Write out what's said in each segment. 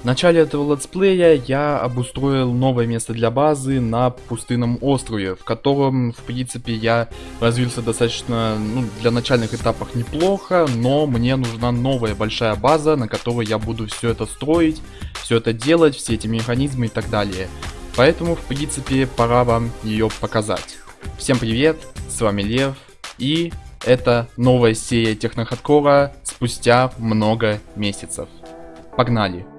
В начале этого летсплея я обустроил новое место для базы на пустынном острове, в котором, в принципе, я развился достаточно, ну, для начальных этапов неплохо, но мне нужна новая большая база, на которой я буду все это строить, все это делать, все эти механизмы и так далее. Поэтому, в принципе, пора вам ее показать. Всем привет, с вами Лев, и это новая серия Техноходкора спустя много месяцев. Погнали!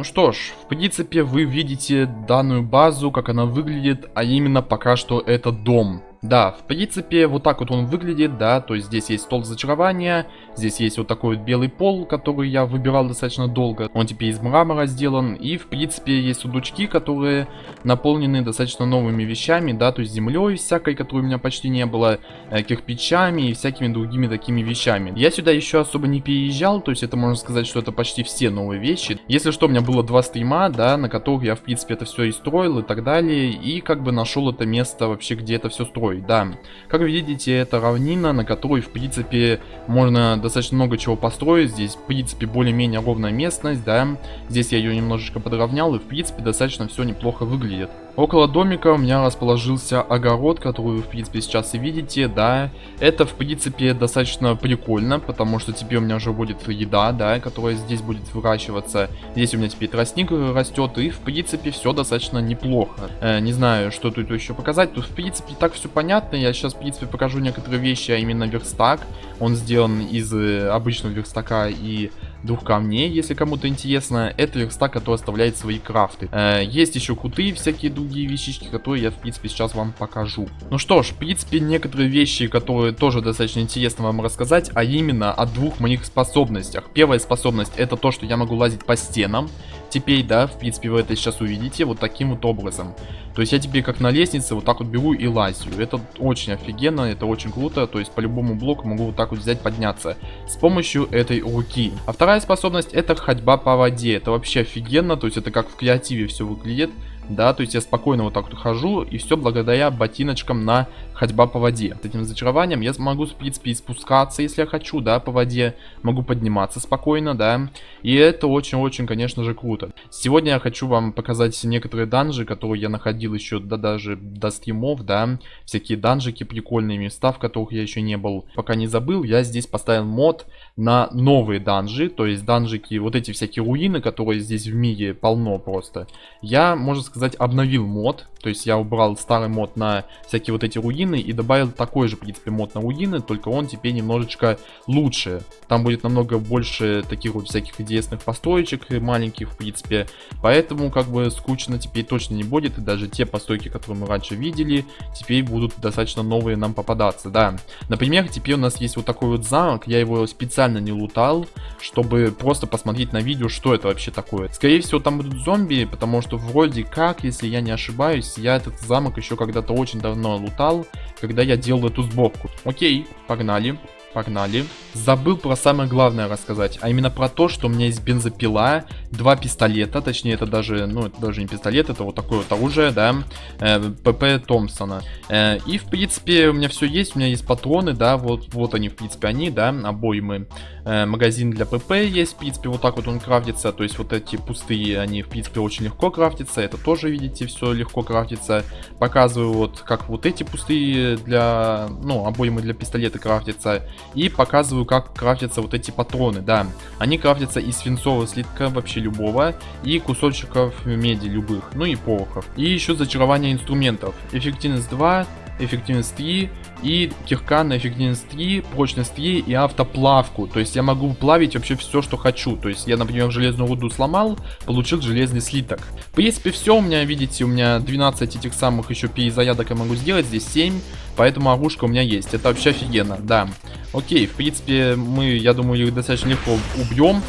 Ну что ж, в принципе вы видите данную базу, как она выглядит, а именно пока что это дом. Да, в принципе, вот так вот он выглядит, да, то есть здесь есть стол зачарования, здесь есть вот такой вот белый пол, который я выбирал достаточно долго, он теперь из мрамора сделан, и в принципе есть сундучки, которые наполнены достаточно новыми вещами, да, то есть землей всякой, которой у меня почти не было, э, кирпичами и всякими другими такими вещами. Я сюда еще особо не переезжал, то есть это можно сказать, что это почти все новые вещи. Если что, у меня было два стрима, да, на которых я в принципе это все и строил и так далее, и как бы нашел это место вообще, где это все строил такой, да. Как видите, это равнина, на которой, в принципе, можно достаточно много чего построить. Здесь, в принципе, более-менее ровная местность, да. Здесь я ее немножечко подровнял, и, в принципе, достаточно все неплохо выглядит. Около домика у меня расположился огород, который вы, в принципе, сейчас и видите, да. Это, в принципе, достаточно прикольно, потому что теперь у меня уже будет еда, да, которая здесь будет выращиваться. Здесь у меня теперь тростник растет, и, в принципе, все достаточно неплохо. Э, не знаю, что тут еще показать. Тут, в принципе, так все понятно. Я сейчас, в принципе, покажу некоторые вещи, а именно верстак. Он сделан из э, обычного верстака и двух камней, если кому-то интересно. Это верстак, который оставляет свои крафты. Э, есть еще куты, всякие другие вещички, которые я, в принципе, сейчас вам покажу. Ну что ж, в принципе, некоторые вещи, которые тоже достаточно интересно вам рассказать, а именно о двух моих способностях. Первая способность это то, что я могу лазить по стенам. Теперь, да, в принципе, вы это сейчас увидите вот таким вот образом. То есть я теперь как на лестнице вот так вот беру и лазю. Это очень офигенно, это очень круто. То есть по любому блоку могу вот так вот взять, подняться с помощью этой руки. А вторая способность это ходьба по воде. Это вообще офигенно, то есть это как в креативе все выглядит да, то есть я спокойно вот так вот хожу, и все благодаря ботиночкам на ходьба по воде. С этим зачарованием я могу, в принципе, спускаться, если я хочу, да, по воде, могу подниматься спокойно, да, и это очень-очень, конечно же, круто. Сегодня я хочу вам показать некоторые данжи, которые я находил еще, да, даже до стримов, да, всякие данжики, прикольные места, в которых я еще не был. Пока не забыл, я здесь поставил мод на новые данжи, то есть данжики, вот эти всякие руины, которые здесь в мире полно просто. Я, можно сказать, обновил мод. То есть я убрал старый мод на всякие вот эти руины и добавил такой же, в принципе, мод на руины, только он теперь немножечко лучше. Там будет намного больше таких вот всяких интересных построечек маленьких, в принципе. Поэтому, как бы, скучно теперь точно не будет. И даже те постройки, которые мы раньше видели, теперь будут достаточно новые нам попадаться, да. Например, теперь у нас есть вот такой вот замок. Я его специально не лутал, чтобы просто посмотреть на видео, что это вообще такое. Скорее всего, там будут зомби, потому что вроде как, если я не ошибаюсь, я этот замок еще когда-то очень давно лутал, когда я делал эту сборку. Окей, погнали. Погнали. Забыл про самое главное рассказать, а именно про то, что у меня есть бензопила, два пистолета, точнее это даже, ну это даже не пистолет, это вот такое вот оружие, да, э, ПП Томпсона. Э, и в принципе у меня все есть, у меня есть патроны, да, вот, вот они в принципе они, да, обоймы. Э, магазин для ПП есть, в принципе вот так вот он крафтится, то есть вот эти пустые, они в принципе очень легко крафтятся, это тоже видите, все легко крафтится. Показываю вот как вот эти пустые для, ну обоймы для пистолета крафтятся. И показываю, как крафтятся вот эти патроны, да. Они крафтятся из свинцового слитка вообще любого и кусочков меди любых, ну и порохов. И еще зачарование инструментов. Эффективность 2, эффективность 3 и кирка на эффективность 3, прочность 3 и автоплавку. То есть я могу плавить вообще все, что хочу. То есть я, например, железную руду сломал, получил железный слиток. В принципе, все у меня, видите, у меня 12 этих самых еще перезарядок я могу сделать, здесь 7. Поэтому оружка у меня есть. Это вообще офигенно, да. Окей, в принципе, мы, я думаю, их достаточно легко убьем.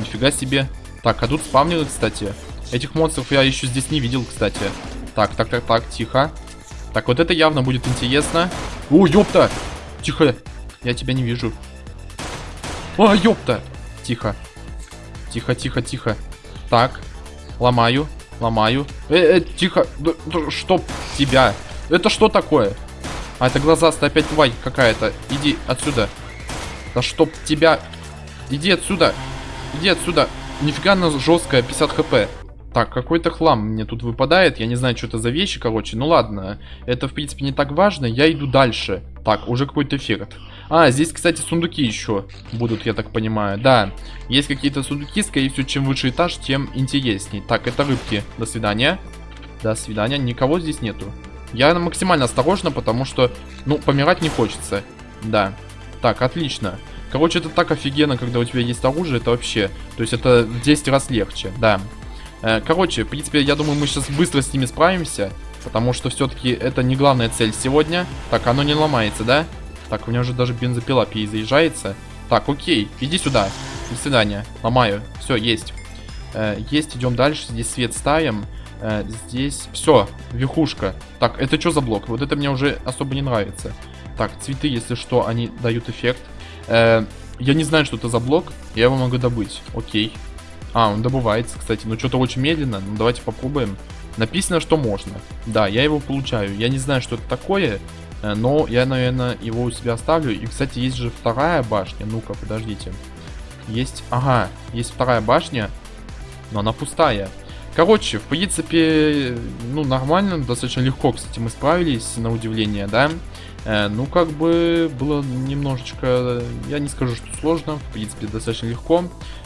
Нифига себе. Так, а тут спавнили, кстати. Этих монстров я еще здесь не видел, кстати. Так, так, так, так, тихо. Так, вот это явно будет интересно. О, ёпта! Тихо, я тебя не вижу. О, ёпта! Тихо. Тихо, тихо, тихо. Так, ломаю, ломаю. Э, э, тихо, чтоб тебя. Это что такое? А, это глазастая опять тварь какая-то. Иди отсюда. Да чтоб тебя... Иди отсюда. Иди отсюда. Нифига она жесткая, 50 хп. Так, какой-то хлам мне тут выпадает. Я не знаю, что это за вещи, короче. Ну ладно, это в принципе не так важно. Я иду дальше. Так, уже какой-то эффект. А, здесь, кстати, сундуки еще будут, я так понимаю. Да, есть какие-то сундуки. Скорее всего, чем выше этаж, тем интересней. Так, это рыбки. До свидания. До свидания. Никого здесь нету. Я максимально осторожно, потому что, ну, помирать не хочется. Да. Так, отлично. Короче, это так офигенно, когда у тебя есть оружие, это вообще... То есть это в 10 раз легче, да. Э, короче, в принципе, я думаю, мы сейчас быстро с ними справимся. Потому что все-таки это не главная цель сегодня. Так, оно не ломается, да? Так, у меня уже даже бензопила перезаезжается. Так, окей, иди сюда. До свидания. Ломаю. Все, есть. Э, есть, идем дальше. Здесь свет ставим. Э, здесь все, верхушка. Так, это что за блок? Вот это мне уже особо не нравится. Так, цветы, если что, они дают эффект. Э, я не знаю, что это за блок. Я его могу добыть. Окей. А, он добывается, кстати. Но что-то очень медленно. Ну, давайте попробуем. Написано, что можно. Да, я его получаю. Я не знаю, что это такое. Э, но я, наверное, его у себя оставлю. И, кстати, есть же вторая башня. Ну-ка, подождите. Есть... Ага, есть вторая башня. Но она пустая. Короче, в принципе, ну, нормально, достаточно легко, кстати, мы справились, на удивление, да. Э, ну, как бы, было немножечко, я не скажу, что сложно, в принципе, достаточно легко.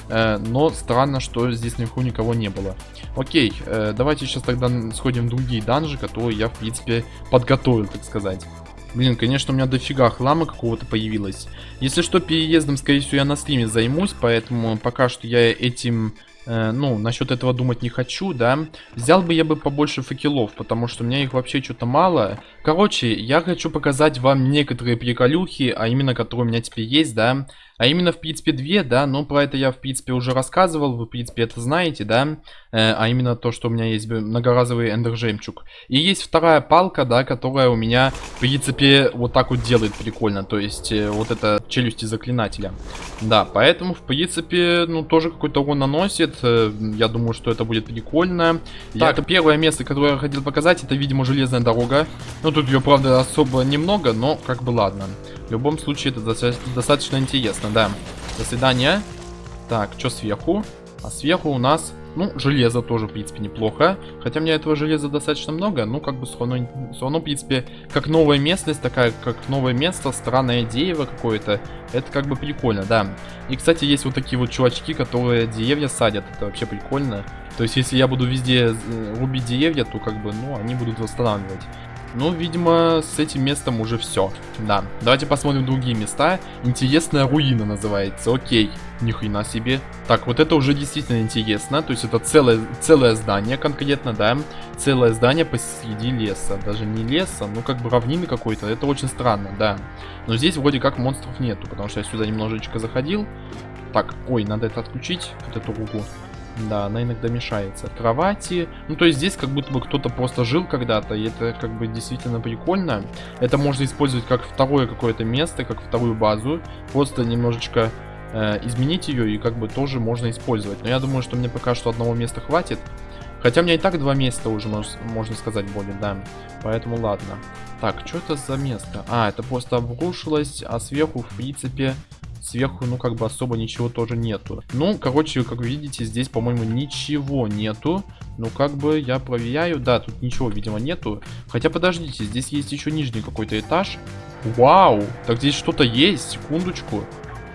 Э, но странно, что здесь наверху никого не было. Окей, э, давайте сейчас тогда сходим в другие данжи, которые я, в принципе, подготовил, так сказать. Блин, конечно, у меня дофига хлама какого-то появилось. Если что, переездом, скорее всего, я на стриме займусь, поэтому пока что я этим Э, ну, насчет этого думать не хочу, да. Взял бы я бы побольше факелов, потому что у меня их вообще что-то мало. Короче, я хочу показать вам некоторые приколюхи, а именно, которые у меня теперь есть, да. А именно, в принципе, две, да, но про это я, в принципе, уже рассказывал, вы, в принципе, это знаете, да, э, а именно то, что у меня есть многоразовый эндер-жемчуг. И есть вторая палка, да, которая у меня, в принципе, вот так вот делает прикольно, то есть, э, вот это челюсти заклинателя. Да, поэтому, в принципе, ну, тоже какой-то урон наносит, э, я думаю, что это будет прикольно. Так, это первое место, которое я хотел показать, это, видимо, железная дорога. Ну, тут ее, правда, особо немного, но, как бы, ладно. В любом случае, это достаточно интересно, да. До свидания. Так, что сверху? А сверху у нас, ну, железо тоже, в принципе, неплохо. Хотя мне этого железа достаточно много, ну, как бы, все равно, все равно, в принципе, как новая местность, такая, как новое место, странное дерево какое-то. Это как бы прикольно, да. И, кстати, есть вот такие вот чувачки, которые деревья садят. Это вообще прикольно. То есть, если я буду везде э, рубить деревья, то, как бы, ну, они будут восстанавливать. Ну, видимо, с этим местом уже все. Да, давайте посмотрим другие места. Интересная руина называется. Окей, ни себе. Так, вот это уже действительно интересно. То есть это целое, целое здание конкретно, да. Целое здание посреди леса. Даже не леса, ну как бы равнины какой-то. Это очень странно, да. Но здесь вроде как монстров нету, потому что я сюда немножечко заходил. Так, ой, надо это отключить, вот эту руку. Да, она иногда мешается. Кровати. Ну, то есть здесь как будто бы кто-то просто жил когда-то, и это как бы действительно прикольно. Это можно использовать как второе какое-то место, как вторую базу. Просто немножечко э, изменить ее, и как бы тоже можно использовать. Но я думаю, что мне пока что одного места хватит. Хотя у меня и так два места уже, можно сказать, более, да. Поэтому ладно. Так, что это за место? А, это просто обрушилось, а сверху, в принципе, Сверху, ну, как бы особо ничего тоже нету. Ну, короче, как вы видите, здесь, по-моему, ничего нету. Ну, как бы я проверяю. Да, тут ничего, видимо, нету. Хотя, подождите, здесь есть еще нижний какой-то этаж. Вау! Так здесь что-то есть, секундочку.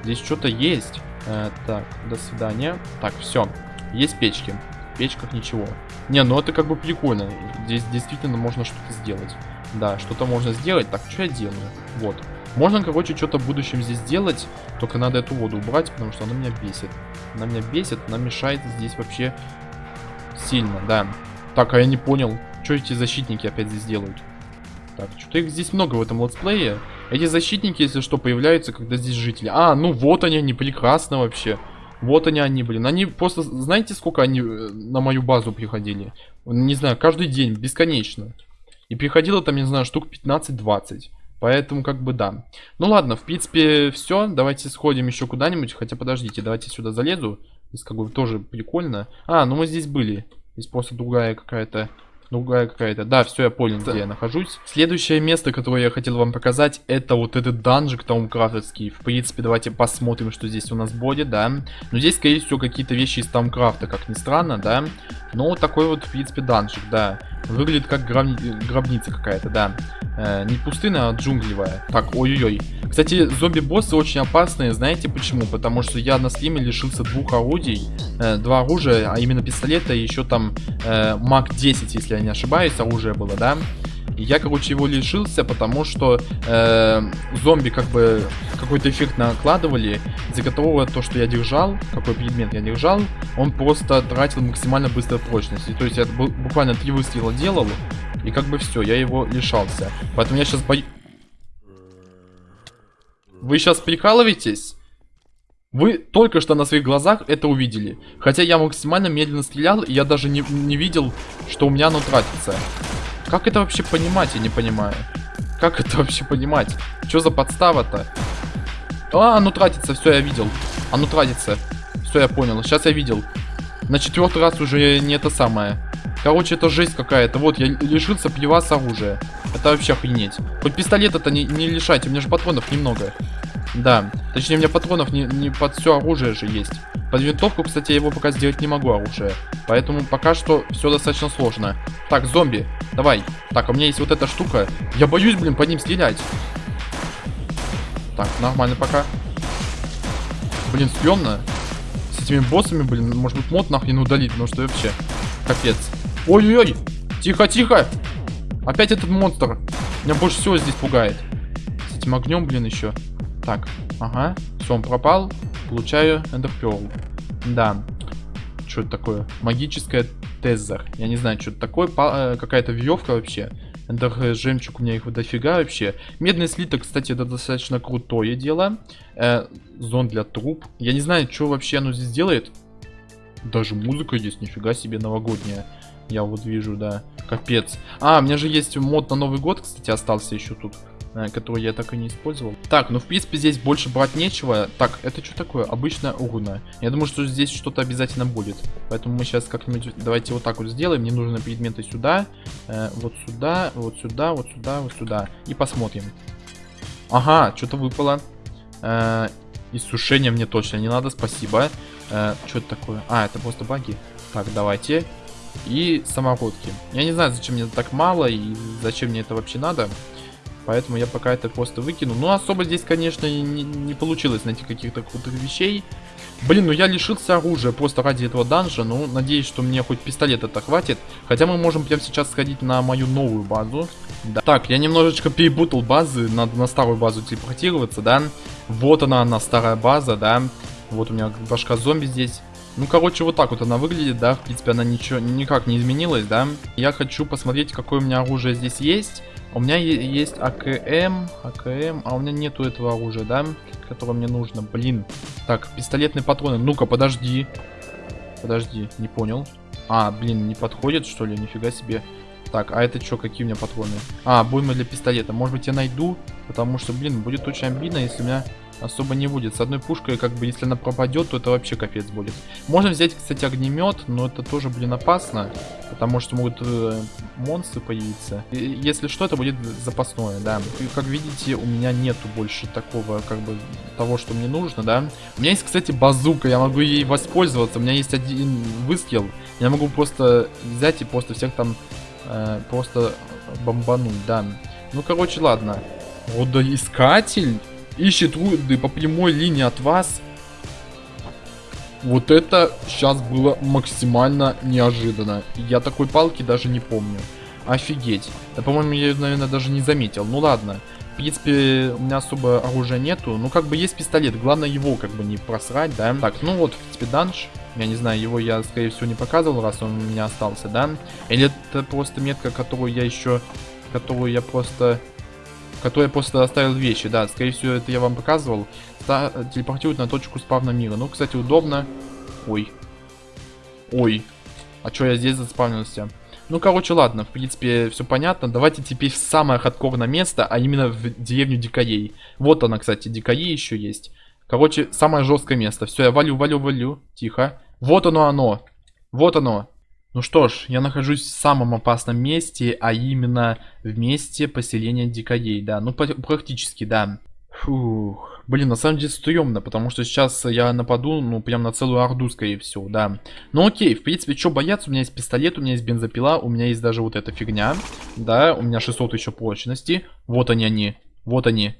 Здесь что-то есть. Э, так, до свидания. Так, все. Есть печки. В печках ничего. Не, ну это как бы прикольно. Здесь действительно можно что-то сделать. Да, что-то можно сделать. Так, что я делаю? Вот. Можно, короче, что-то в будущем здесь делать, только надо эту воду убрать, потому что она меня бесит. Она меня бесит, она мешает здесь вообще сильно, да. Так, а я не понял, что эти защитники опять здесь делают. Так, что-то их здесь много в этом летсплее. Эти защитники, если что, появляются, когда здесь жители. А, ну вот они, они прекрасно вообще. Вот они, они, блин. Они просто, знаете, сколько они э, на мою базу приходили? Не знаю, каждый день, бесконечно. И приходило там, не знаю, штук 15-20. Поэтому как бы да. Ну ладно, в принципе все. Давайте сходим еще куда-нибудь. Хотя подождите, давайте сюда залезу. Здесь как бы тоже прикольно. А, ну мы здесь были. Здесь просто другая какая-то другая какая-то. Да, все, я понял, где я нахожусь. Следующее место, которое я хотел вам показать, это вот этот данжик Таункрафтовский. В принципе, давайте посмотрим, что здесь у нас будет, да. Но здесь, скорее всего, какие-то вещи из Таункрафта, как ни странно, да. Но вот такой вот, в принципе, данжик, да. Выглядит как грабни... гробница какая-то, да. Э, не пустынная, а джунглевая. Так, ой-ой-ой. Кстати, зомби-боссы очень опасные, знаете почему? Потому что я на стриме лишился двух орудий. Э, два оружия, а именно пистолета и еще там э, МАК-10, если я не ошибаюсь, оружие было, да? И я, короче, его лишился, потому что э, зомби как бы какой-то эффект накладывали, из-за которого то, что я держал, какой предмет я держал, он просто тратил максимально быструю прочность. И, то есть я буквально три выстрела делал, и как бы все, я его лишался. Поэтому я сейчас боюсь... Вы сейчас прикалываетесь? Вы только что на своих глазах это увидели. Хотя я максимально медленно стрелял, и я даже не, не видел, что у меня оно тратится. Как это вообще понимать, я не понимаю. Как это вообще понимать? Что за подстава-то? А, оно тратится, все, я видел. Оно тратится. Все, я понял. Сейчас я видел. На четвертый раз уже не это самое. Короче, это жесть какая-то. Вот, я лишился плева с оружия. Это вообще охренеть. Хоть пистолет это не, не лишайте, у меня же патронов немного. Да, точнее у меня патронов не, не под все оружие же есть. Под винтовку, кстати, я его пока сделать не могу оружие. Поэтому пока что все достаточно сложно. Так, зомби, давай. Так, у меня есть вот эта штука. Я боюсь, блин, по ним стрелять. Так, нормально пока. Блин, стрёмно. С этими боссами, блин, может быть мод нахрен удалить, потому что вообще капец. Ой-ой-ой, тихо-тихо. Опять этот монстр. Меня больше всего здесь пугает. С этим огнем, блин, еще. Так, ага. Все, он пропал. Получаю Ender. Да. Что это такое? Магическая Тезер. Я не знаю, что это такое. Э, какая-то веревка вообще. Эндер жемчуг у меня их дофига вообще. Медный слиток, кстати, это достаточно крутое дело. Э, зон для труп. Я не знаю, что вообще оно здесь делает. Даже музыка здесь, нифига себе, новогодняя. Я вот вижу, да. Капец. А, у меня же есть мод на Новый год, кстати, остался еще тут. Э, которую я так и не использовал. Так, ну в принципе здесь больше брать нечего. Так, это что такое? Обычная урна. Я думаю, что здесь что-то обязательно будет. Поэтому мы сейчас как-нибудь, давайте вот так вот сделаем. Мне нужны предметы сюда, э, вот сюда, вот сюда, вот сюда, вот сюда. И посмотрим. Ага, что-то выпало. Э, иссушение мне точно не надо, спасибо. Э, что это такое? А, это просто баги. Так, давайте. И самородки. Я не знаю, зачем мне так мало и зачем мне это вообще надо. Поэтому я пока это просто выкину. Ну, особо здесь, конечно, не, не получилось найти каких-то крутых вещей. Блин, ну я лишился оружия просто ради этого данжа. Ну, надеюсь, что мне хоть пистолет это хватит. Хотя мы можем прямо сейчас сходить на мою новую базу. Да. Так, я немножечко перепутал базы. Надо на старую базу телепортироваться, да. Вот она, она, старая база, да. Вот у меня башка зомби здесь. Ну, короче, вот так вот она выглядит, да. В принципе, она ничего, никак не изменилась, да. Я хочу посмотреть, какое у меня оружие здесь есть. У меня есть АКМ, АКМ, а у меня нету этого оружия, да, которое мне нужно. Блин. Так, пистолетные патроны. Ну-ка, подожди. Подожди, не понял. А, блин, не подходит, что ли? Нифига себе. Так, а это что, какие у меня патроны? А, будем для пистолета. Может быть, я найду, потому что, блин, будет очень обидно, если у меня особо не будет. С одной пушкой, как бы, если она пропадет, то это вообще капец будет. Можно взять, кстати, огнемет, но это тоже, блин, опасно. Потому что могут э, монстры появиться. И, если что, это будет запасное, да. И, как видите, у меня нету больше такого, как бы, того, что мне нужно, да. У меня есть, кстати, базука, я могу ей воспользоваться. У меня есть один выстрел. Я могу просто взять и просто всех там э, просто бомбануть, да. Ну, короче, ладно. Водоискатель? Ищет руды по прямой линии от вас. Вот это сейчас было максимально неожиданно. Я такой палки даже не помню. Офигеть. Да, по-моему, я ее, наверное, даже не заметил. Ну ладно. В принципе, у меня особо оружия нету. Ну, как бы есть пистолет. Главное его как бы не просрать, да. Так, ну вот, в принципе, данж. Я не знаю, его я, скорее всего, не показывал, раз он у меня остался, да. Или это просто метка, которую я еще... Которую я просто который просто оставил вещи, да, скорее всего, это я вам показывал. Та телепортирует на точку спавна мира. Ну, кстати, удобно. Ой. Ой. А что я здесь заспавнился? Ну, короче, ладно, в принципе, все понятно. Давайте теперь в самое хардкорное место, а именно в деревню Дикаей. Вот она, кстати, Дикаей еще есть. Короче, самое жесткое место. Все, я валю, валю, валю. Тихо. Вот оно, оно. Вот оно. Ну что ж, я нахожусь в самом опасном месте, а именно в месте поселения дикарей, да. Ну, практически, да. Фух. Блин, на самом деле стрёмно, потому что сейчас я нападу, ну, прям на целую орду, скорее всего, да. Ну, окей, в принципе, что бояться? У меня есть пистолет, у меня есть бензопила, у меня есть даже вот эта фигня, да. У меня 600 еще прочности. Вот они, они. Вот они.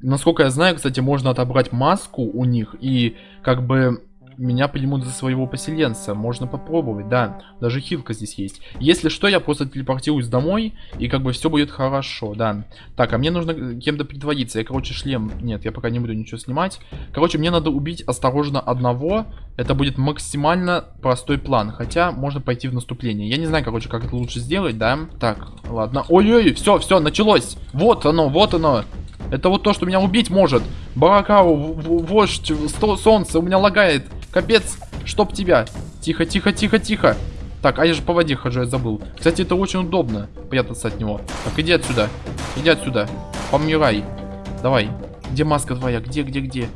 Насколько я знаю, кстати, можно отобрать маску у них и, как бы, меня примут за своего поселенца. Можно попробовать, да. Даже хилка здесь есть. Если что, я просто телепортируюсь домой, и как бы все будет хорошо, да. Так, а мне нужно кем-то притвориться. Я, короче, шлем... Нет, я пока не буду ничего снимать. Короче, мне надо убить осторожно одного. Это будет максимально простой план. Хотя, можно пойти в наступление. Я не знаю, короче, как это лучше сделать, да. Так, ладно. Ой-ой, все, все, началось. Вот оно, вот оно. Это вот то, что меня убить может. Баракау, вождь, солнце, у меня лагает. Капец, чтоб тебя. Тихо, тихо, тихо, тихо. Так, а я же по воде хожу, я забыл. Кстати, это очень удобно, прятаться от него. Так, иди отсюда. Иди отсюда. Помирай. Давай. Где маска твоя? Где, где, где?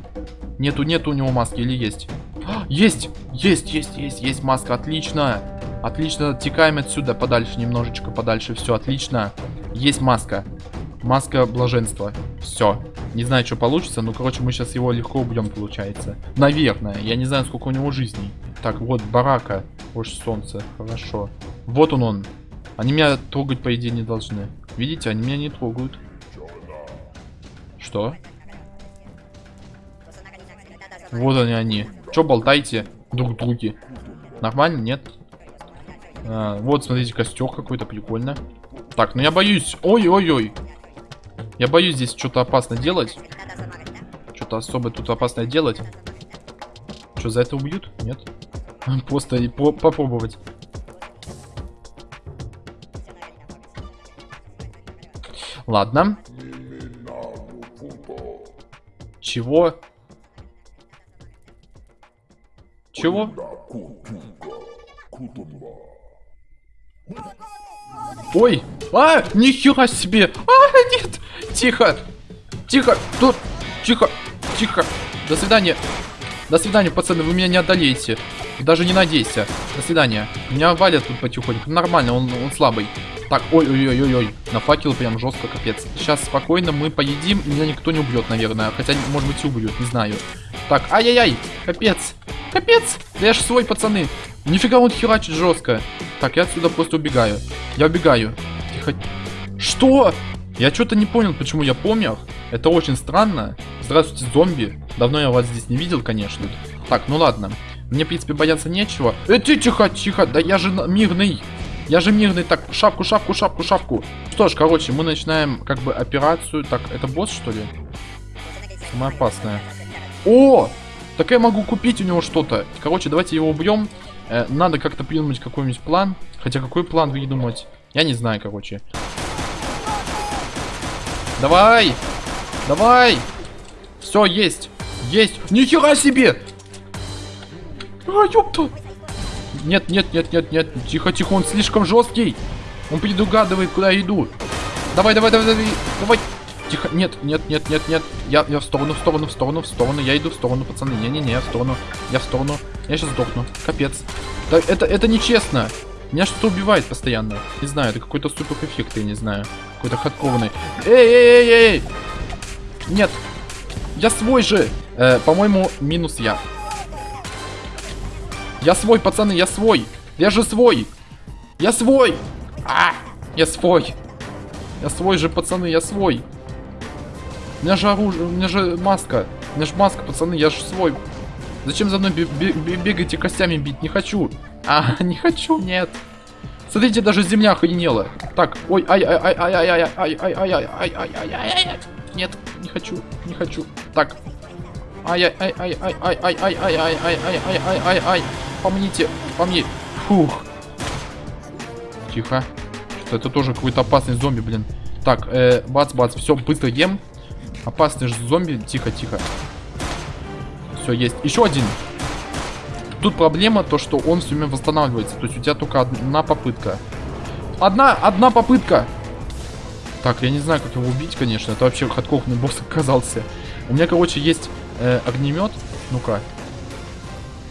Нету, нету у него маски или есть? А, есть! Есть, есть, есть, есть маска. Отлично. Отлично, текаем отсюда подальше, немножечко подальше. Все, отлично. Есть маска. Маска блаженства. Все. Не знаю, что получится, но, короче, мы сейчас его легко убьем, получается. Наверное. Я не знаю, сколько у него жизней. Так, вот, барака. Вождь солнце. Хорошо. Вот он он. Они меня трогать, по идее, не должны. Видите, они меня не трогают. Что? Вот они они. Че болтайте друг друге? Нормально, нет? А, вот, смотрите, костер какой-то, прикольно. Так, ну я боюсь. Ой-ой-ой. Я боюсь здесь что-то опасно делать. Что-то особо тут опасное делать. Что, за это убьют? Нет? Просто по попробовать. Ладно. Чего? Чего? Ой! А! Нихера себе! А! Тихо! Тихо! Тут! Тихо! Тихо! До свидания! До свидания, пацаны, вы меня не одолеете. Даже не надейся. До свидания. Меня валят тут потихоньку. Нормально, он, он слабый. Так, ой-ой-ой-ой-ой. На факел прям жестко, капец. Сейчас спокойно мы поедим, меня никто не убьет, наверное. Хотя, может быть, и убьют, не знаю. Так, ай-яй-яй, капец. Капец. Да я ж свой, пацаны. Нифига он херачит жестко. Так, я отсюда просто убегаю. Я убегаю. Тихо. Что? Я что-то не понял, почему я помер. Это очень странно. Здравствуйте, зомби. Давно я вас здесь не видел, конечно. Так, ну ладно. Мне, в принципе, бояться нечего. Э, ты, тихо, тихо. Да я же мирный. Я же мирный. Так, шапку, шапку, шапку, шапку. Что ж, короче, мы начинаем, как бы, операцию. Так, это босс, что ли? Самое опасное. О! Так я могу купить у него что-то. Короче, давайте его убьем. Э, надо как-то придумать какой-нибудь план. Хотя какой план придумать? Я не знаю, короче. Давай! Давай! Все, есть! Есть! Нихера себе! А, ёпта! Нет, нет, нет, нет, нет. Тихо, тихо, он слишком жесткий. Он предугадывает, куда я иду. Давай, давай, давай, давай, давай. Тихо, нет, нет, нет, нет, нет. Я, я в сторону, в сторону, в сторону, в сторону. Я иду в сторону, пацаны. Не-не-не, в сторону. Я в сторону. Я сейчас сдохну. Капец. Да, это, это нечестно. Меня что-то убивает постоянно. Не знаю, это какой-то супер эффект, я не знаю. Какой-то хардкованный. Эй, эй, эй, эй! Нет. Я свой же. Э, По-моему, минус я. Я свой, пацаны, я свой. Я же свой. Я свой. А, я свой. Я свой же, пацаны, я свой. У меня же оружие, у меня же маска. У меня же маска, пацаны, я же свой. Зачем за мной бегать и костями бить? Не хочу. А, не хочу, нет. Смотрите, даже земля охренела. Так, ой, ай, ай, ай, ай, ай, ай, ай, ай, ай, ай, ай, ай, ай, ай, нет, не хочу, не хочу. Так, ай, ай, ай, ай, ай, ай, ай, ай, ай, ай, ай, ай, ай, ай, ай, помните, помни. Фух. Тихо. Что это тоже какой-то опасный зомби, блин. Так, э, бац, бац, все, быстро ем. Опасный же зомби, тихо, тихо. Все, есть. Еще один. Тут проблема то, что он все время восстанавливается. То есть у тебя только одна попытка. Одна, одна попытка. Так, я не знаю, как его убить, конечно. Это вообще хардкорный босс оказался. У меня, короче, есть э, огнемет. Ну-ка.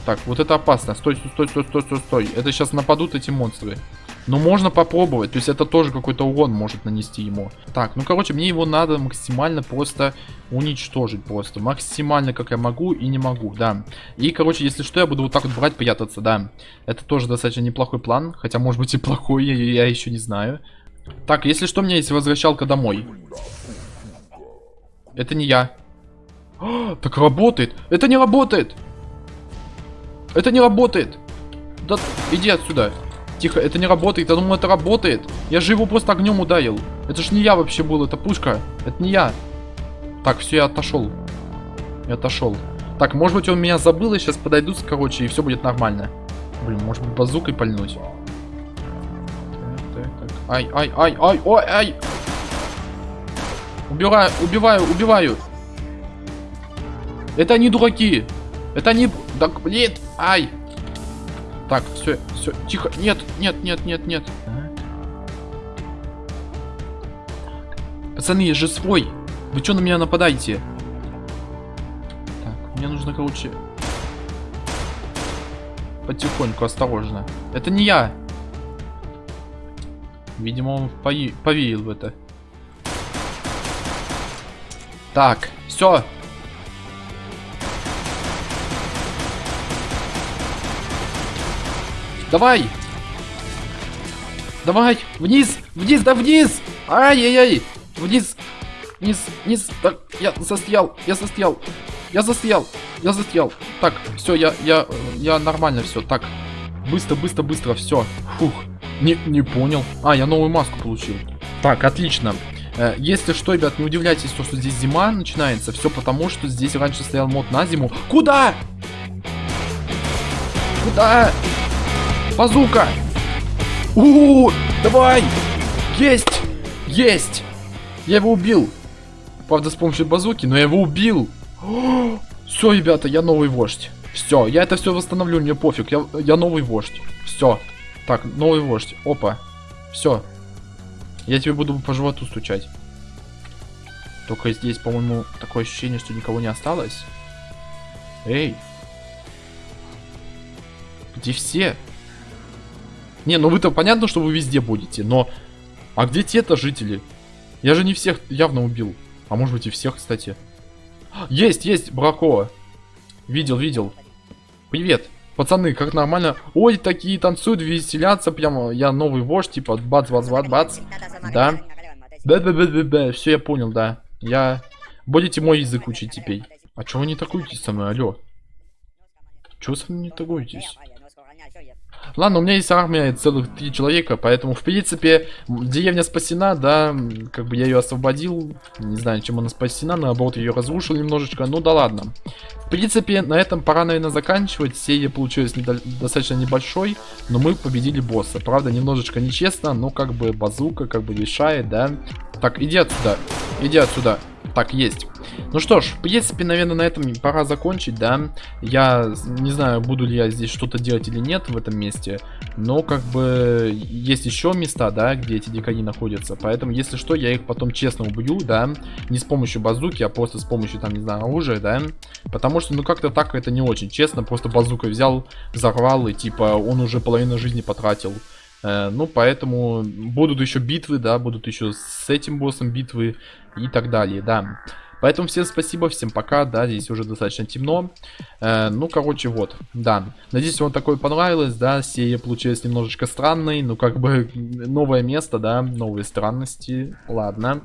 Так, вот это опасно. Стой, стой, стой, стой, стой, стой. Это сейчас нападут эти монстры. Но можно попробовать. То есть это тоже какой-то урон может нанести ему. Так, ну короче, мне его надо максимально просто уничтожить просто. Максимально как я могу и не могу, да. И, короче, если что, я буду вот так вот брать, прятаться, да. Это тоже достаточно неплохой план. Хотя, может быть, и плохой, я, я еще не знаю. Так, если что, у меня есть возвращалка домой. Это не я. А, так работает. Это не работает. Это не работает. Да, иди отсюда. Тихо, это не работает. Я думал, это работает. Я же его просто огнем ударил. Это ж не я вообще был, это пушка. Это не я. Так, все, я отошел. Я отошел. Так, может быть, он меня забыл, и сейчас подойдут, короче, и все будет нормально. Блин, может быть, базукой пальнуть. Так, так, так. Ай, ай, ай, ай, ой, ай! Убиваю, убиваю, убиваю. Это они дураки. Это они... Да, блин, ай. Так, все, все, тихо. Нет, нет, нет, нет, нет. Пацаны, я же свой. Вы что на меня нападаете? Так, мне нужно, короче... Потихоньку, осторожно. Это не я. Видимо, он поверил в это. Так, все, Давай! Давай! Вниз! Вниз! Да вниз! Ай-яй-яй! Вниз! Вниз! Вниз! Так, я застрял! Я застрял! Я застрял! Я застрял! Так, все, я, я, я нормально все. Так, быстро, быстро, быстро, все. Фух. Не, не понял. А, я новую маску получил. Так, отлично. Э, если что, ребят, не удивляйтесь, то, что здесь зима начинается. Все потому, что здесь раньше стоял мод на зиму. Куда? Куда? Базука! У, -у, давай! Есть! Есть! Я его убил. Правда, с помощью базуки, но я его убил. Все, ребята, я новый вождь. Все, я это все восстановлю, мне пофиг. Я, я новый вождь. Все. Так, новый вождь. Опа. Все. Я тебе буду по животу стучать. Только здесь, по-моему, такое ощущение, что никого не осталось. Эй. Где все? Не, ну вы-то понятно, что вы везде будете, но... А где те-то жители? Я же не всех явно убил. А может быть и всех, кстати. Есть, есть, Брако. Видел, видел. Привет. Пацаны, как нормально? Ой, такие танцуют, веселятся, прямо я новый вождь, типа бац, бац, бац, бац. Да. Да, да, да, да, да, все я понял, да. Я... Будете мой язык учить теперь. А чего вы не такуетесь со мной, алло? Чего со мной не такуетесь? Ладно, у меня есть армия целых три человека, поэтому, в принципе, деревня спасена, да, как бы я ее освободил, не знаю, чем она спасена, наоборот, ее разрушил немножечко, ну да ладно. В принципе, на этом пора, наверное, заканчивать, серия получилась недо достаточно небольшой, но мы победили босса, правда, немножечко нечестно, но как бы базука, как бы решает, да. Так, иди отсюда, иди отсюда. Так, есть. Ну что ж, в принципе, наверное, на этом пора закончить, да. Я не знаю, буду ли я здесь что-то делать или нет в этом месте. Но, как бы, есть еще места, да, где эти дикари находятся. Поэтому, если что, я их потом честно убью, да. Не с помощью базуки, а просто с помощью, там, не знаю, оружия, да. Потому что, ну, как-то так это не очень честно. Просто базукой взял, взорвал, и, типа, он уже половину жизни потратил. Э, ну, поэтому будут еще битвы, да, будут еще с этим боссом битвы и так далее, да. Поэтому всем спасибо, всем пока, да, здесь уже достаточно темно. Э, ну, короче, вот, да. Надеюсь, вам такое понравилось, да, серия получилась немножечко странной, ну, как бы новое место, да, новые странности, ладно.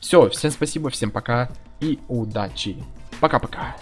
Все, всем спасибо, всем пока и удачи. Пока-пока.